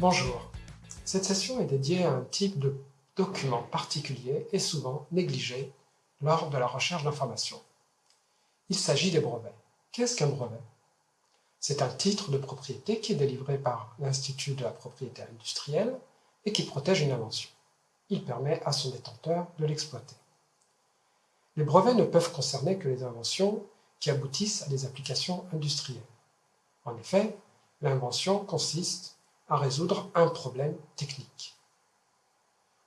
Bonjour. Cette session est dédiée à un type de document particulier et souvent négligé lors de la recherche d'informations. Il s'agit des brevets. Qu'est-ce qu'un brevet? C'est un titre de propriété qui est délivré par l'Institut de la propriété industrielle et qui protège une invention. Il permet à son détenteur de l'exploiter. Les brevets ne peuvent concerner que les inventions qui aboutissent à des applications industrielles. En effet, l'invention consiste à résoudre un problème technique.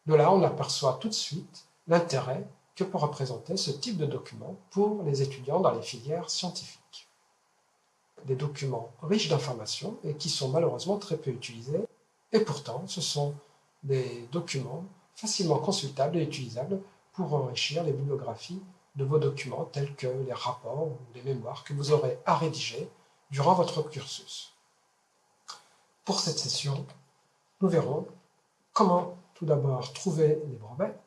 De là, on aperçoit tout de suite l'intérêt que peut représenter ce type de document pour les étudiants dans les filières scientifiques. Des documents riches d'informations et qui sont malheureusement très peu utilisés, et pourtant ce sont des documents facilement consultables et utilisables pour enrichir les bibliographies de vos documents tels que les rapports ou les mémoires que vous aurez à rédiger durant votre cursus. Pour cette session, nous verrons comment tout d'abord trouver les brevets,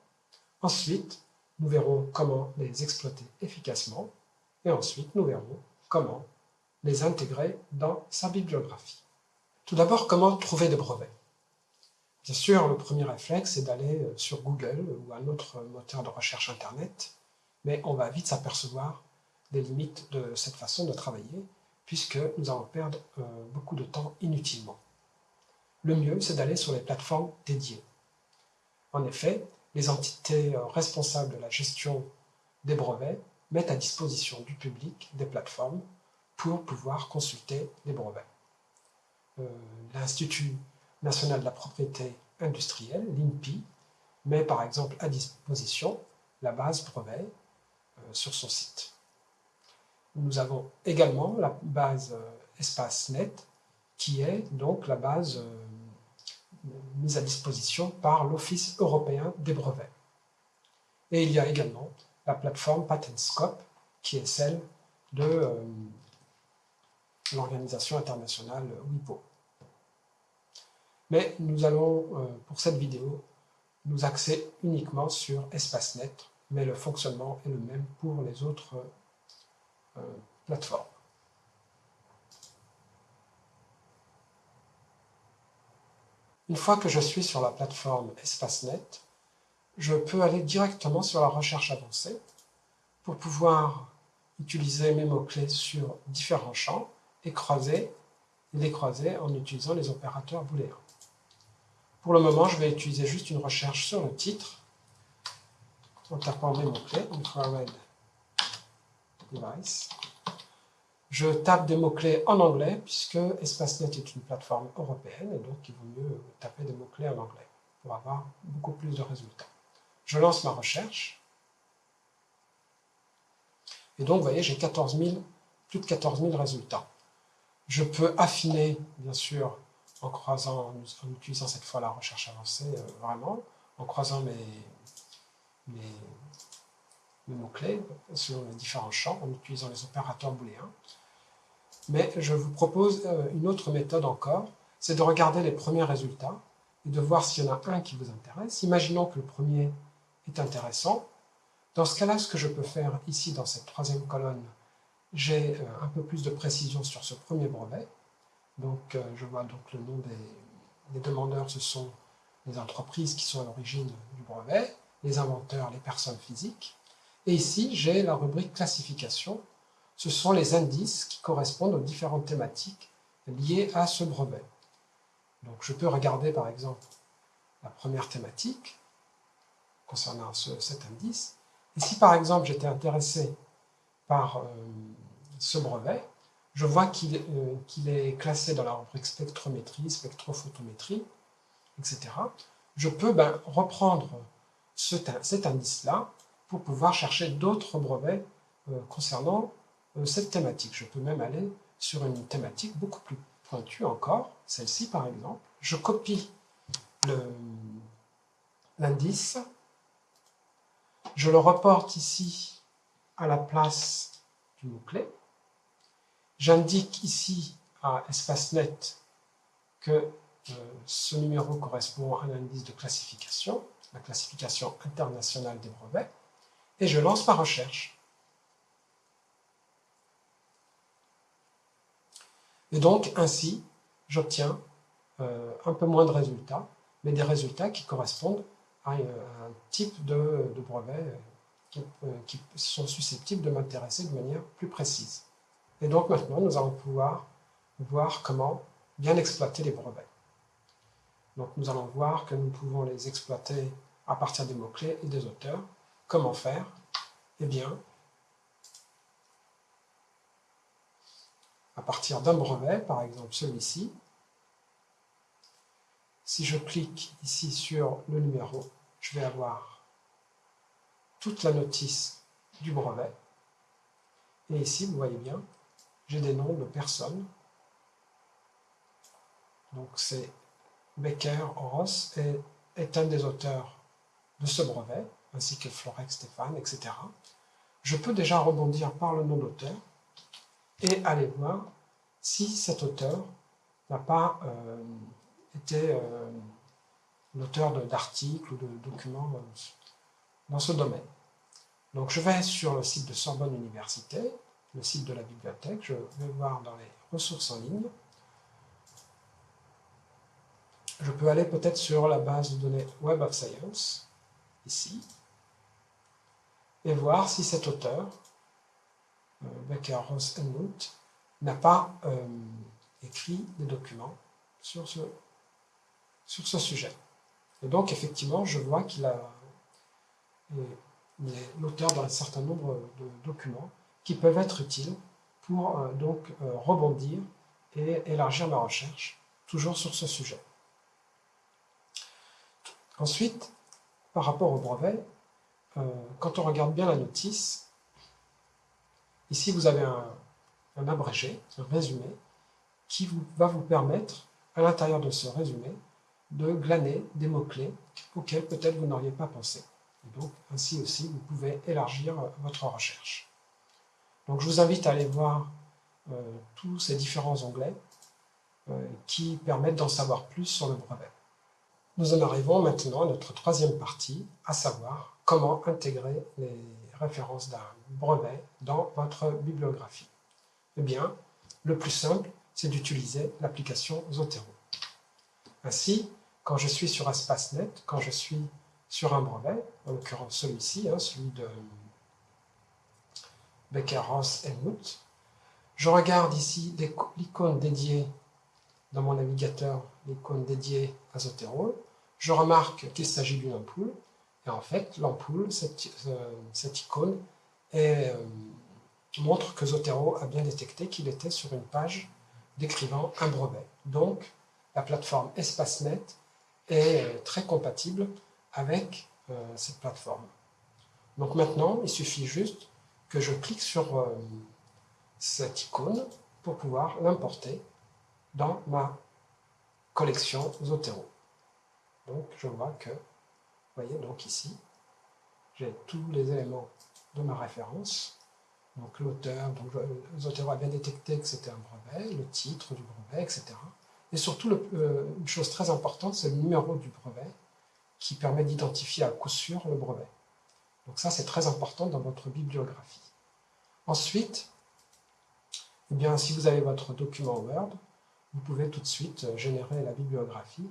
ensuite nous verrons comment les exploiter efficacement, et ensuite nous verrons comment les intégrer dans sa bibliographie. Tout d'abord, comment trouver des brevets? Bien sûr, le premier réflexe est d'aller euh, sur Google ou un autre moteur de recherche Internet, mais on va vite s'apercevoir des limites de cette façon de travailler, puisque nous allons perdre euh, beaucoup de temps inutilement le mieux c'est d'aller sur les plateformes dédiées. En effet, les entités euh, responsables de la gestion des brevets mettent à disposition du public des plateformes pour pouvoir consulter les brevets. Euh, L'Institut national de la propriété industrielle, l'INPI, met par exemple à disposition la base brevet euh, sur son site. Nous avons également la base EspaceNet, qui est donc la base à disposition par l'Office européen des brevets. Et il y a également la plateforme PatentScope, qui est celle de euh, l'organisation internationale WIPO. Mais nous allons, euh, pour cette vidéo, nous axer uniquement sur EspaceNet, mais le fonctionnement est le même pour les autres euh, plateformes. Une fois que je suis sur la plateforme EspaceNet, je peux aller directement sur la recherche avancée pour pouvoir utiliser mes mots-clés sur différents champs et croiser, les croiser en utilisant les opérateurs booléens. Pour le moment, je vais utiliser juste une recherche sur le titre en tapant mes mots-clés, infrared device, je tape des mots-clés en anglais, puisque EspaceNet est une plateforme européenne, et donc il vaut mieux taper des mots-clés en anglais pour avoir beaucoup plus de résultats. Je lance ma recherche, et donc vous voyez, j'ai plus de 14 000 résultats. Je peux affiner, bien sûr, en croisant, en utilisant cette fois la recherche avancée, euh, vraiment, en croisant mes, mes mots-clés sur les différents champs, en utilisant les opérateurs booléens. Mais je vous propose euh, une autre méthode encore, c'est de regarder les premiers résultats et de voir s'il y en a un qui vous intéresse. Imaginons que le premier est intéressant. Dans ce cas-là, ce que je peux faire ici dans cette troisième colonne, j'ai euh, un peu plus de précision sur ce premier brevet. Donc euh, je vois donc le nom des demandeurs, ce sont les entreprises qui sont à l'origine du brevet, les inventeurs, les personnes physiques. Et ici, j'ai la rubrique classification ce sont les indices qui correspondent aux différentes thématiques liées à ce brevet. Donc je peux regarder par exemple la première thématique concernant cet indice. Et si par exemple j'étais intéressé par euh, ce brevet, je vois euh, qu'il est classé dans la rubrique spectrométrie, spectrophotométrie, etc. Je peux ben, reprendre cet indice-là pour pouvoir chercher d'autres brevets euh, concernant euh, cette thématique. Je peux même aller sur une thématique beaucoup plus pointue encore, celle-ci par exemple. Je copie l'indice, je le reporte ici à la place du mot-clé. J'indique ici à EspaceNet que euh, ce numéro correspond à un indice de classification, la classification internationale des brevets, et je lance ma recherche. Et donc, ainsi, j'obtiens euh, un peu moins de résultats, mais des résultats qui correspondent à, un type de, brevet qui, qui, sont susceptibles de m'intéresser de manière plus précise. Et donc maintenant, nous allons pouvoir voir comment bien exploiter les brevets. Donc nous allons voir que nous pouvons les exploiter à partir des mots-clés et des auteurs. Comment faire? Eh bien, à partir d'un brevet, par exemple celui-ci, si je clique ici sur le numéro, je vais avoir toute la notice du brevet. Et ici, vous voyez bien, j'ai des noms de personnes. Donc c'est Becker Ross est, est, un des auteurs de ce brevet, ainsi que Florex Stéphane, etc. Je peux déjà rebondir par le nom d'auteur et aller voir si cet auteur n'a pas euh, été euh, l'auteur d'articles ou de documents dans ce domaine. Donc je vais sur le site de Sorbonne Université, le site de la bibliothèque, je vais voir dans les ressources en ligne. Je peux aller peut-être sur la base de données Web of Science, ici, et voir si cet auteur, euh, Becker, Ross Helmut, n'a pas euh, écrit des documents sur ce, sur ce sujet. Et donc, effectivement, je vois qu'il a l'auteur d'un certain nombre de documents qui peuvent être utiles pour euh, donc rebondir et élargir ma recherche, toujours sur ce sujet. Ensuite, par rapport au brevet, euh, quand on regarde bien la notice, ici vous avez un, abrégé, un résumé, qui va vous permettre, à l'intérieur de ce résumé, de glaner des mots-clés auxquels peut-être vous n'auriez pas pensé. Et donc, ainsi aussi, vous pouvez élargir votre recherche. Donc je vous invite à aller voir euh, tous ces différents onglets euh, qui permettent d'en savoir plus sur le brevet. Nous en arrivons maintenant à notre troisième partie, à savoir comment intégrer les références d'un brevet dans votre bibliographie. Eh bien, le plus simple, c'est d'utiliser l'application Zotero. Ainsi, quand je suis sur EspaceNet, quand je suis sur un brevet, en l'occurrence celui-ci, hein, celui de Becker, Ross, Helmut. Je regarde ici l'icône dédiée dans mon navigateur, l'icône dédiée à Zotero. Je remarque qu'il s'agit d'une ampoule. Et en fait, l'ampoule, cette, euh, icône, euh, montre que Zotero a bien détecté qu'il était sur une page décrivant un brevet. Donc, la plateforme EspaceNet est euh, très compatible avec cette plateforme. Donc maintenant, il suffit juste que je clique sur cette icône pour pouvoir l'importer dans ma collection Zotero. Donc je vois que, vous voyez donc ici, j'ai tous les éléments de ma référence. Donc l'auteur, donc a bien détecté que c'était un brevet, le titre du brevet, etc. Et surtout, euh, une chose très importante, c'est le numéro du brevet qui permet d'identifier à coup sûr le brevet. Donc ça, c'est très important dans votre bibliographie. Ensuite, eh bien, si vous avez votre document Word, vous pouvez tout de suite euh, générer la bibliographie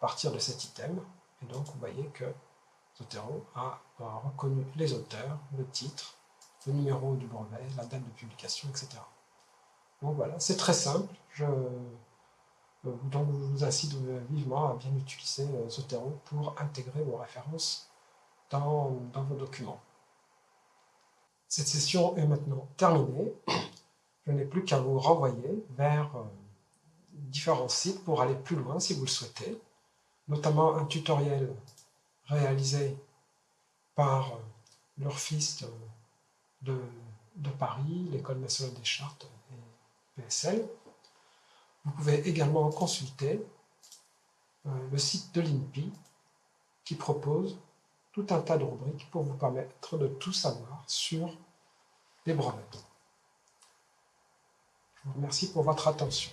partir de cet item. Et donc, vous voyez que Zotero a, reconnu les auteurs, le titre, le numéro du brevet, la date de publication, etc. Donc voilà, c'est très simple. Je, euh, donc, je vous incite vivement à bien utiliser euh, Zotero pour intégrer vos références dans, vos documents. Cette session est maintenant terminée. Je n'ai plus qu'à vous renvoyer vers euh, différents sites pour aller plus loin si vous le souhaitez, notamment un tutoriel réalisé par euh, l'Urfist de, de Paris, l'École nationale des chartes et PSL. Vous pouvez également consulter euh, le site de l'INPI qui propose tout un tas de rubriques pour vous permettre de tout savoir sur les brevets. Je vous remercie pour votre attention.